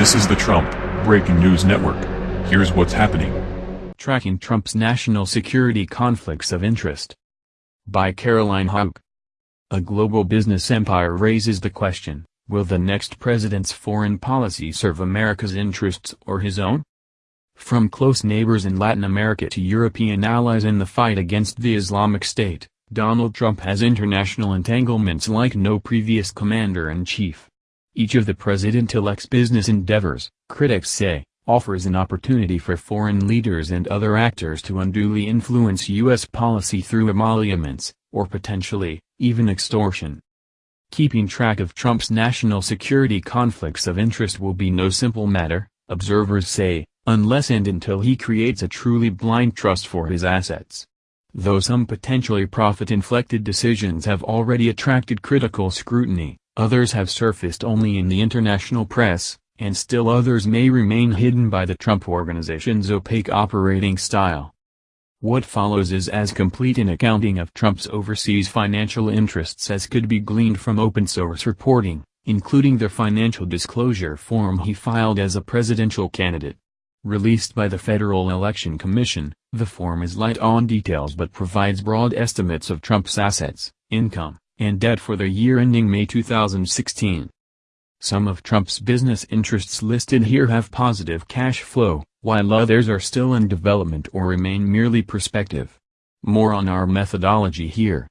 This is the Trump Breaking News Network. Here's what's happening. Tracking Trump's National Security Conflicts of Interest. By Caroline Houck. A global business empire raises the question, will the next president's foreign policy serve America's interests or his own? From close neighbors in Latin America to European allies in the fight against the Islamic State, Donald Trump has international entanglements like no previous commander-in-chief. Each of the president-elect's business endeavors, critics say, offers an opportunity for foreign leaders and other actors to unduly influence U.S. policy through emoluments, or potentially, even extortion. Keeping track of Trump's national security conflicts of interest will be no simple matter, observers say, unless and until he creates a truly blind trust for his assets. Though some potentially profit-inflected decisions have already attracted critical scrutiny, others have surfaced only in the international press, and still others may remain hidden by the Trump Organization's opaque operating style. What follows is as complete an accounting of Trump's overseas financial interests as could be gleaned from open-source reporting, including the financial disclosure form he filed as a presidential candidate. Released by the Federal Election Commission, the form is light on details but provides broad estimates of Trump's assets, income, and debt for the year ending May 2016. Some of Trump's business interests listed here have positive cash flow, while others are still in development or remain merely prospective. More on our methodology here.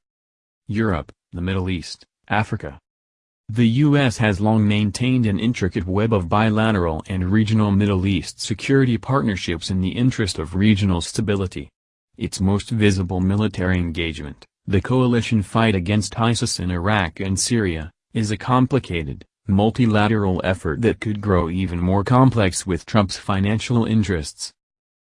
Europe, the Middle East, Africa. The U.S. has long maintained an intricate web of bilateral and regional Middle East security partnerships in the interest of regional stability. Its most visible military engagement, the coalition fight against ISIS in Iraq and Syria, is a complicated, multilateral effort that could grow even more complex with Trump's financial interests.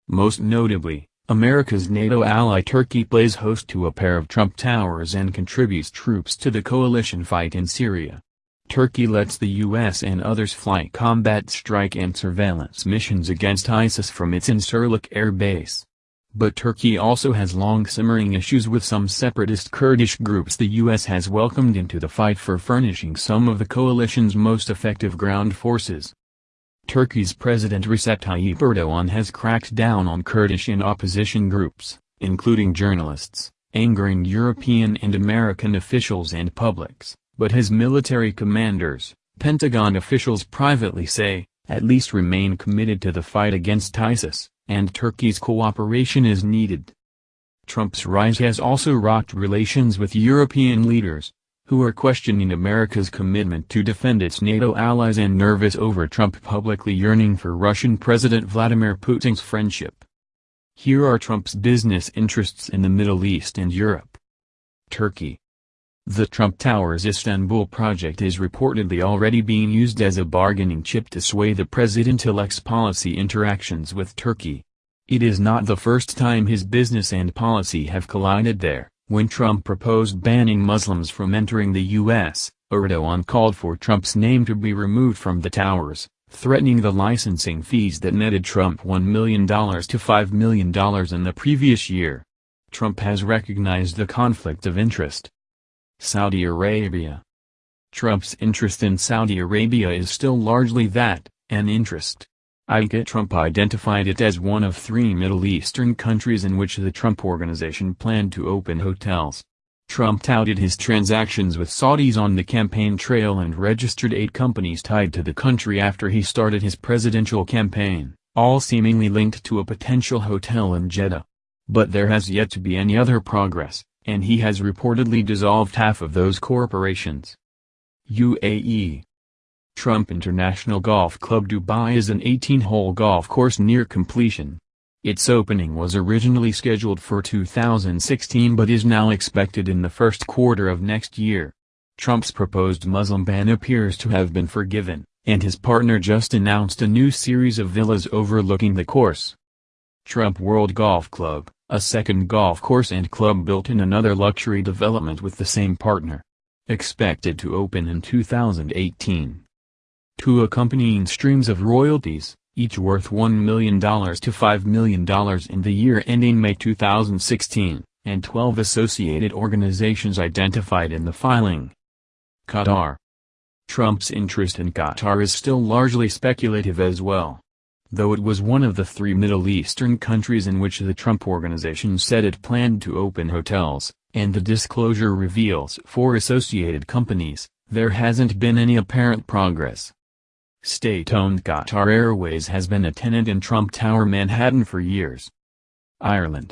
Most notably, America's NATO ally Turkey plays host to a pair of Trump Towers and contributes troops to the coalition fight in Syria. Turkey lets the U.S. and others fly combat strike and surveillance missions against ISIS from its Incirlik air base. But Turkey also has long simmering issues with some separatist Kurdish groups the U.S. has welcomed into the fight for furnishing some of the coalition's most effective ground forces. Turkey's President Recep Tayyip Erdogan has cracked down on Kurdish and opposition groups, including journalists, angering European and American officials and publics, but his military commanders, Pentagon officials privately say, at least remain committed to the fight against ISIS and Turkey's cooperation is needed. Trump's rise has also rocked relations with European leaders, who are questioning America's commitment to defend its NATO allies and nervous over Trump publicly yearning for Russian President Vladimir Putin's friendship. Here are Trump's business interests in the Middle East and Europe. Turkey the Trump Towers Istanbul project is reportedly already being used as a bargaining chip to sway the president-elect's policy interactions with Turkey. It is not the first time his business and policy have collided there. When Trump proposed banning Muslims from entering the U.S., Erdogan called for Trump's name to be removed from the towers, threatening the licensing fees that netted Trump $1 million to $5 million in the previous year. Trump has recognized the conflict of interest, Saudi Arabia. Trump's interest in Saudi Arabia is still largely that, an interest. Ivanka Trump identified it as one of three Middle Eastern countries in which the Trump Organization planned to open hotels. Trump touted his transactions with Saudis on the campaign trail and registered eight companies tied to the country after he started his presidential campaign, all seemingly linked to a potential hotel in Jeddah. But there has yet to be any other progress and he has reportedly dissolved half of those corporations. UAE Trump International Golf Club Dubai is an 18-hole golf course near completion. Its opening was originally scheduled for 2016 but is now expected in the first quarter of next year. Trump's proposed Muslim ban appears to have been forgiven, and his partner just announced a new series of villas overlooking the course. Trump World Golf Club a second golf course and club built in another luxury development with the same partner. Expected to open in 2018. Two accompanying streams of royalties, each worth $1 million to $5 million in the year ending May 2016, and 12 associated organizations identified in the filing. Qatar Trump's interest in Qatar is still largely speculative as well. Though it was one of the three Middle Eastern countries in which the Trump Organization said it planned to open hotels, and the disclosure reveals four associated companies, there hasn't been any apparent progress. State-owned Qatar Airways has been a tenant in Trump Tower Manhattan for years. Ireland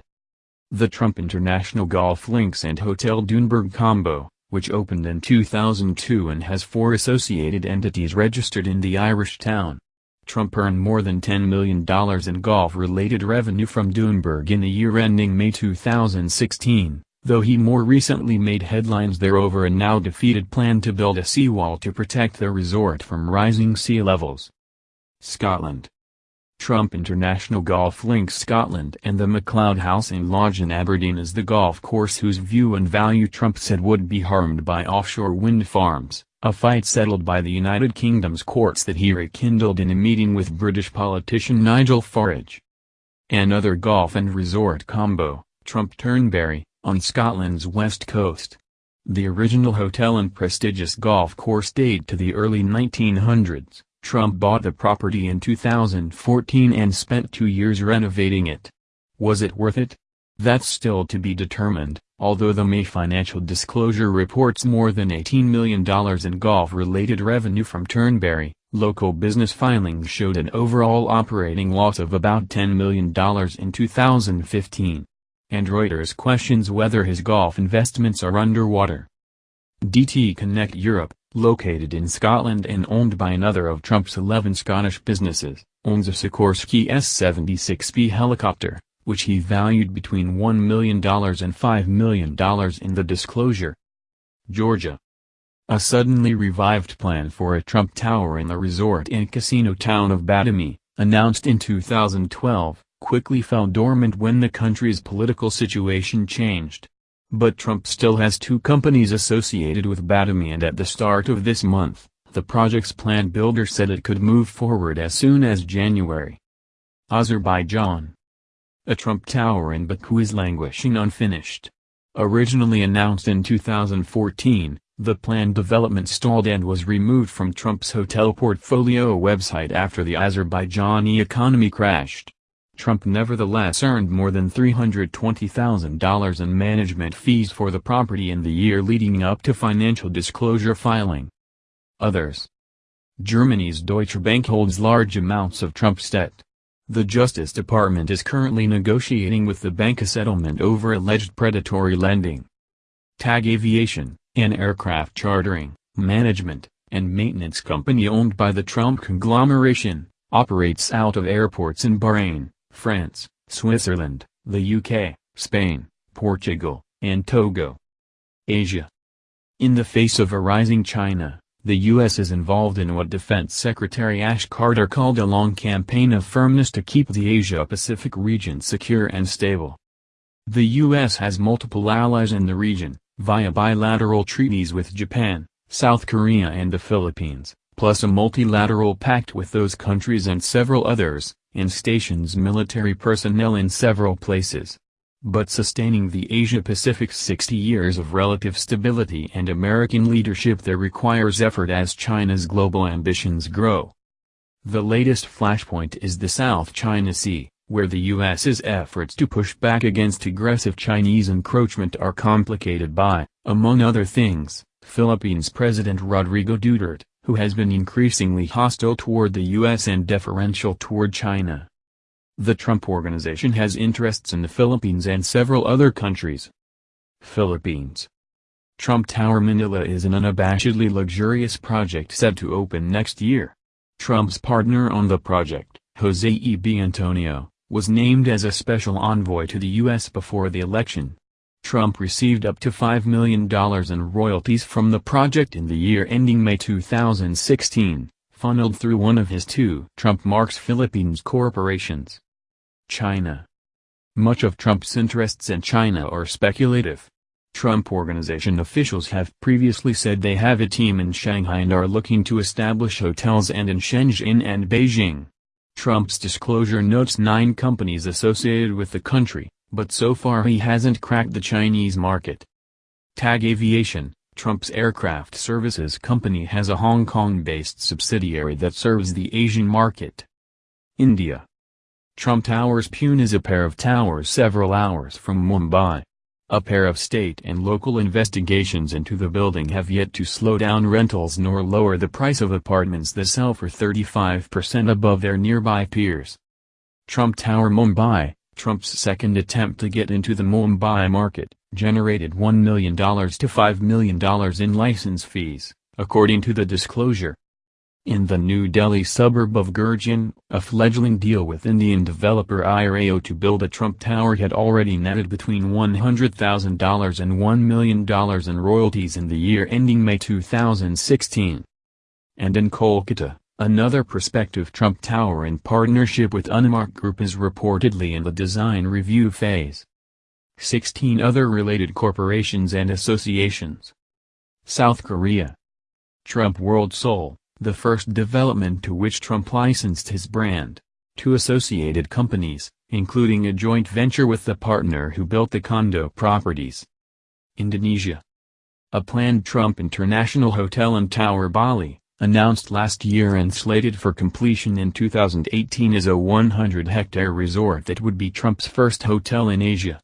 The Trump International Golf Links and Hotel Doonbeg Combo, which opened in 2002 and has four associated entities registered in the Irish town. Trump earned more than $10 million in golf-related revenue from Doonbeg in the year ending May 2016, though he more recently made headlines there over a now-defeated plan to build a seawall to protect the resort from rising sea levels. Scotland Trump International Golf links Scotland and the MacLeod House and Lodge in Aberdeen is the golf course whose view and value Trump said would be harmed by offshore wind farms, a fight settled by the United Kingdom's courts that he rekindled in a meeting with British politician Nigel Farage. Another golf and resort combo, Trump Turnberry, on Scotland's west coast. The original hotel and prestigious golf course date to the early 1900s. Trump bought the property in 2014 and spent two years renovating it. Was it worth it? That's still to be determined, although the May financial disclosure reports more than $18 million in golf-related revenue from Turnberry, local business filings showed an overall operating loss of about $10 million in 2015. And Reuters questions whether his golf investments are underwater. DT Connect Europe, located in Scotland and owned by another of Trump's 11 Scottish businesses, owns a Sikorsky S-76B helicopter, which he valued between $1 million and $5 million in the disclosure. Georgia. A suddenly revived plan for a Trump Tower in the resort and casino town of Batumi, announced in 2012, quickly fell dormant when the country's political situation changed. But Trump still has two companies associated with Batumi and at the start of this month, the project's plan builder said it could move forward as soon as January. Azerbaijan A Trump tower in Baku is languishing unfinished. Originally announced in 2014, the planned development stalled and was removed from Trump's hotel portfolio website after the Azerbaijani economy crashed. Trump nevertheless earned more than $320,000 in management fees for the property in the year leading up to financial disclosure filing. Others Germany's Deutsche Bank holds large amounts of Trump's debt. The Justice Department is currently negotiating with the bank a settlement over alleged predatory lending. TAG Aviation, an aircraft chartering, management, and maintenance company owned by the Trump conglomeration, operates out of airports in Bahrain, France, Switzerland, the UK, Spain, Portugal, and Togo. Asia. In the face of a rising China, the U.S. is involved in what Defense Secretary Ash Carter called a long campaign of firmness to keep the Asia-Pacific region secure and stable. The U.S. has multiple allies in the region, via bilateral treaties with Japan, South Korea and the Philippines, plus a multilateral pact with those countries and several others, and stations military personnel in several places. But sustaining the Asia-Pacific's 60 years of relative stability and American leadership there requires effort as China's global ambitions grow. The latest flashpoint is the South China Sea, where the U.S.'s efforts to push back against aggressive Chinese encroachment are complicated by, among other things, Philippines President Rodrigo Duterte, who has been increasingly hostile toward the U.S. and deferential toward China. The Trump Organization has interests in the Philippines and several other countries. Philippines Trump Tower Manila is an unabashedly luxurious project set to open next year. Trump's partner on the project, Jose E. B. Antonio, was named as a special envoy to the U.S. before the election. Trump received up to $5 million in royalties from the project in the year ending May 2016, funneled through one of his two Trump Marks Philippines corporations. China Much of Trump's interests in China are speculative. Trump Organization officials have previously said they have a team in Shanghai and are looking to establish hotels and in Shenzhen and Beijing. Trump's disclosure notes nine companies associated with the country, but so far he hasn't cracked the Chinese market. TAG Aviation, Trump's aircraft services company has a Hong Kong-based subsidiary that serves the Asian market. India. Trump Towers Pune is a pair of towers several hours from Mumbai. A pair of state and local investigations into the building have yet to slow down rentals nor lower the price of apartments that sell for 35% above their nearby peers. Trump Tower Mumbai, Trump's second attempt to get into the Mumbai market, generated $1 million to $5 million in license fees, according to the disclosure. In the New Delhi suburb of Gurgaon, a fledgling deal with Indian developer IREO to build a Trump Tower had already netted between $100,000 and $1 million in royalties in the year ending May 2016. And in Kolkata, another prospective Trump Tower in partnership with Unimark Group is reportedly in the design review phase. 16 other related corporations and associations. South Korea Trump World Seoul the first development to which Trump licensed his brand, two associated companies, including a joint venture with the partner who built the condo properties. Indonesia. A planned Trump International Hotel and Tower Bali, announced last year and slated for completion in 2018 is a 100-hectare resort that would be Trump's first hotel in Asia.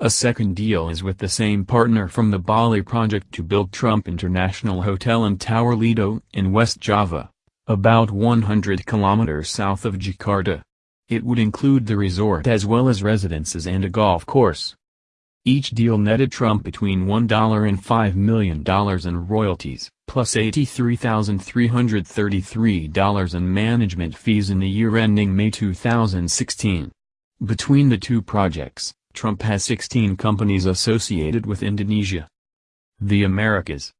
A second deal is with the same partner from the Bali project to build Trump International Hotel and Tower Lido in West Java, about 100 kilometers south of Jakarta. It would include the resort as well as residences and a golf course. Each deal netted Trump between $1 and $5 million in royalties, plus $83,333 in management fees in the year ending May 2016. Between the two projects, Trump has 16 companies associated with Indonesia. The Americas.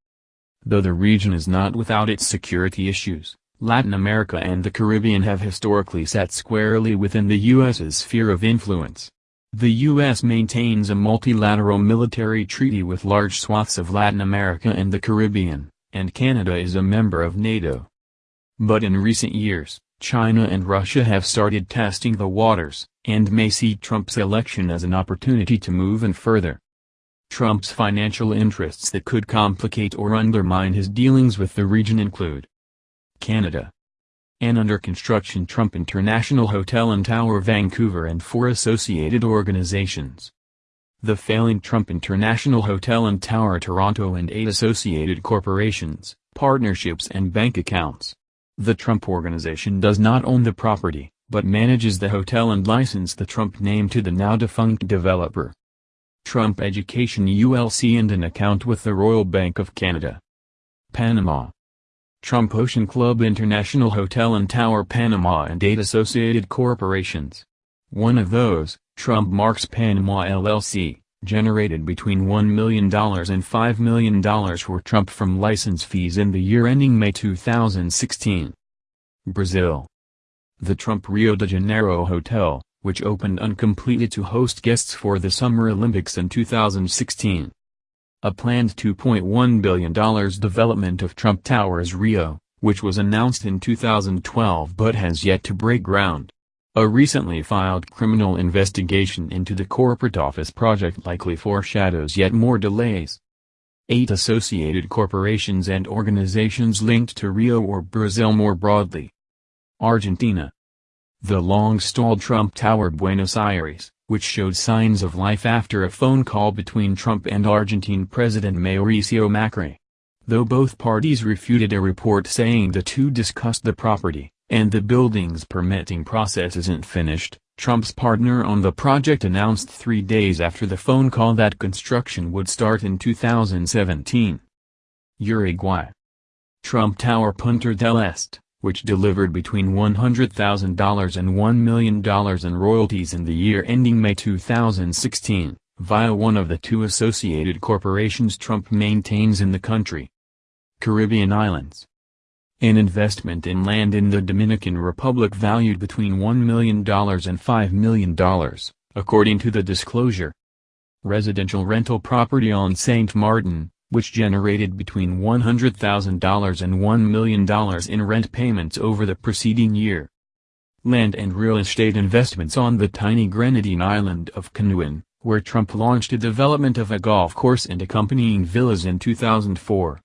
Though the region is not without its security issues, Latin America and the Caribbean have historically sat squarely within the U.S.'s sphere of influence. The U.S. maintains a multilateral military treaty with large swaths of Latin America and the Caribbean, and Canada is a member of NATO. But in recent years, China and Russia have started testing the waters, and may see Trump's election as an opportunity to move in further. Trump's financial interests that could complicate or undermine his dealings with the region include Canada, an under-construction Trump International Hotel and Tower Vancouver and four associated organizations. The failing Trump International Hotel and Tower Toronto and eight associated corporations, partnerships and bank accounts. The Trump Organization does not own the property, but manages the hotel and license the Trump name to the now-defunct developer. Trump Education ULC and an account with the Royal Bank of Canada. Panama. Trump Ocean Club International Hotel and Tower Panama and eight associated corporations. One of those, Trump Marks Panama LLC, generated between $1 million and $5 million for Trump from license fees in the year ending May 2016. Brazil. The Trump Rio de Janeiro Hotel, which opened uncompleted to host guests for the Summer Olympics in 2016. A planned $2.1 billion development of Trump Towers Rio, which was announced in 2012 but has yet to break ground. A recently filed criminal investigation into the corporate office project likely foreshadows yet more delays. Eight associated corporations and organizations linked to Rio or Brazil more broadly. Argentina. The long-stalled Trump Tower Buenos Aires, which showed signs of life after a phone call between Trump and Argentine President Mauricio Macri. Though both parties refuted a report saying the two discussed the property, and the building's permitting process isn't finished, Trump's partner on the project announced three days after the phone call that construction would start in 2017. Uruguay. Trump Tower Punta del Este, which delivered between $100,000 and $1 million in royalties in the year ending May 2016, via one of the two associated corporations Trump maintains in the country. Caribbean Islands an investment in land in the Dominican Republic valued between $1 million and $5 million, according to the disclosure. Residential rental property on St. Martin, which generated between $100,000 and $1 million in rent payments over the preceding year. Land and real estate investments on the tiny Grenadine island of Canouan, where Trump launched a development of a golf course and accompanying villas in 2004.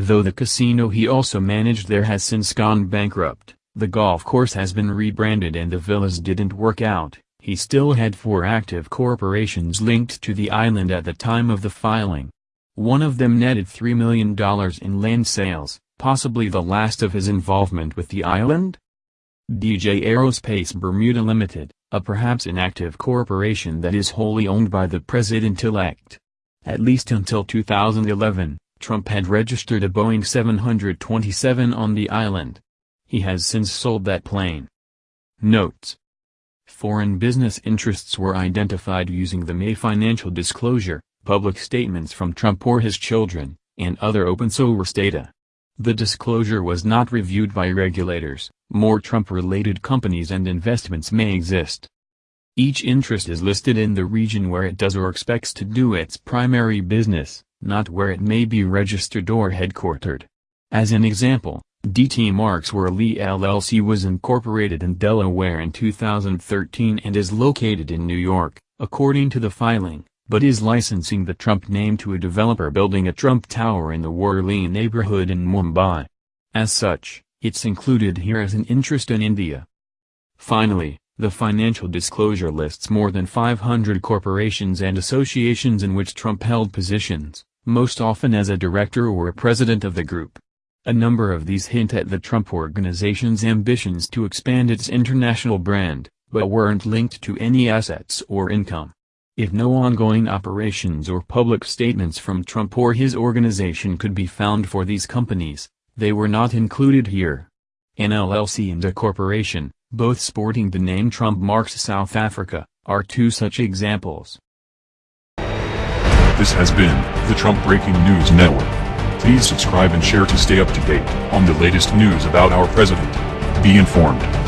Though the casino he also managed there has since gone bankrupt, the golf course has been rebranded and the villas didn't work out, he still had four active corporations linked to the island at the time of the filing. One of them netted $3 million in land sales, possibly the last of his involvement with the island? DJ Aerospace Bermuda Limited, a perhaps inactive corporation that is wholly owned by the president-elect. At least until 2011, Trump had registered a Boeing 727 on the island. He has since sold that plane. Notes Foreign business interests were identified using the May financial disclosure, public statements from Trump or his children, and other open source data. The disclosure was not reviewed by regulators, more Trump-related companies and investments may exist. Each interest is listed in the region where it does or expects to do its primary business, not where it may be registered or headquartered. As an example, DT Marks Worli LLC was incorporated in Delaware in 2013 and is located in New York, according to the filing but is licensing the Trump name to a developer building a Trump Tower in the Worli neighborhood in Mumbai. As such, it's included here as an interest in India. Finally, the financial disclosure lists more than 500 corporations and associations in which Trump held positions, most often as a director or a president of the group. A number of these hint at the Trump Organization's ambitions to expand its international brand, but weren't linked to any assets or income. If no ongoing operations or public statements from Trump or his organization could be found for these companies, they were not included here. An LLC and a corporation, both sporting the name Trump Marks South Africa, are two such examples. This has been the Trump Breaking News Network. Please subscribe and share to stay up to date on the latest news about our president. Be informed.